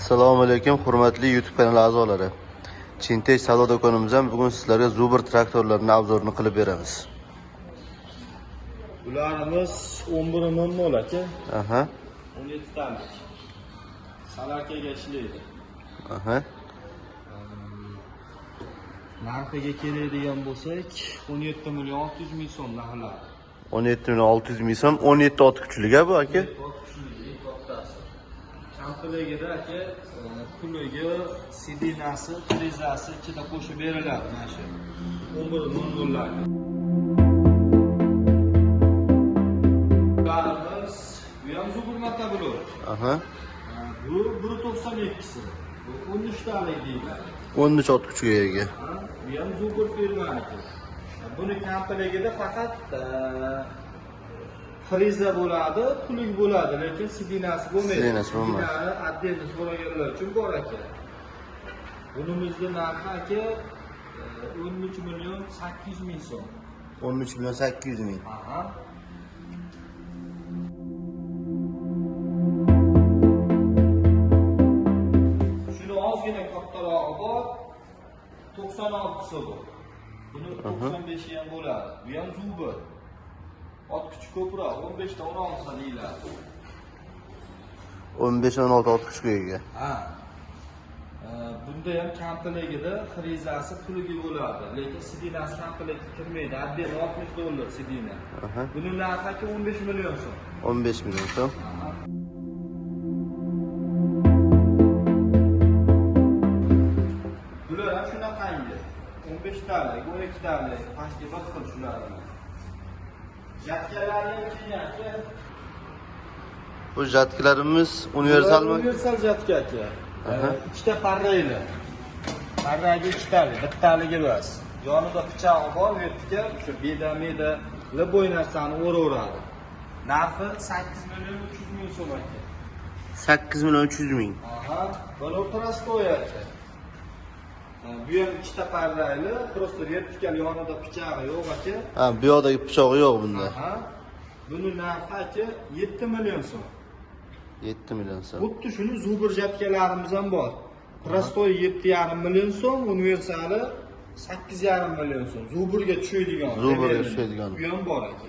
assalomu alaykum hurmatli youtube kanali a'zolari chintaj savdo do'konimizdan bugun sizlarga zubr traktorlarini obzorini qilib beramiz Bularimiz 11 ming mol aka, aha 17 talik. Salakaga ishlaydi. aha Narxiga keladigan bo'lsak, 17 million 600 ming so'm narxlari. 17 million 600 ming so'm 17 ot kuchliga bu aka Kampiligida aka, e, puliga, sidinasi, frizasi ichida qo'shib beriladi mana shu. 11 ming dollar. Bularimiz bu ham zubur motoblok. aha Bu 1.92si. Bu 13 talik deyiladi. 13 ot kuchiga ega Bu ham zubur firmaniki. Buni kampiligida faqat friza bo'ladi, pulik bo'ladi, lekin sidinasi bo'lmaydi. Sidinasi bo'lmaydi. Sidinani отдельно so'raganlar uchun bor aka. Bunimizni narxi aka e, 13 million 800 ming so'm. 13 million 800 ming Aha. Shuni ozgina kattarog'i bor. 96 bu. Buni 95 ham bo'ladi. Bu ham zubi. Ot kuchi ko'proq, 15 ta 16 ta deyiladi. 15-16 ot kuchiga ega Ha. Bunda ham kampiligida frizasi puligi bo'ladi, lekin sidinasi kampilikka kirmaydi. Отдельно 60 dollar sidina. Buni narxi aka 15 million so'm. 15 million so'm Bular ham shunaqangi. 15 talik, 12 talik, pastga bir xil shular. Bu jatkilarimiz universalmi Universal jatka aka. Ikkita parrayli. Parragi ikkitalik, bittaligi emas. Yonida pichog'i bor, vertikal, shu beda-meda liboy narsani o'raveradi. Narxi 8 million 300 ming so'm aka. 8 million 300 ming Aha, buni prostoy aka. Bu ham ikkita parrayli, просто vertikal yonida pichog'i yo'q aka. ha bu yoqdagi pichog'i yo'q bunda. Buni narxi aka 7 million so'm. 7 million so'm Xuddi shuni zubr jatkalarimiz ham bor. Prostoy 7,5 million so'm, universali 8,5 million so'm. Zuburga tushadigan. Zuburga tushadigan. Bu ham bor aka.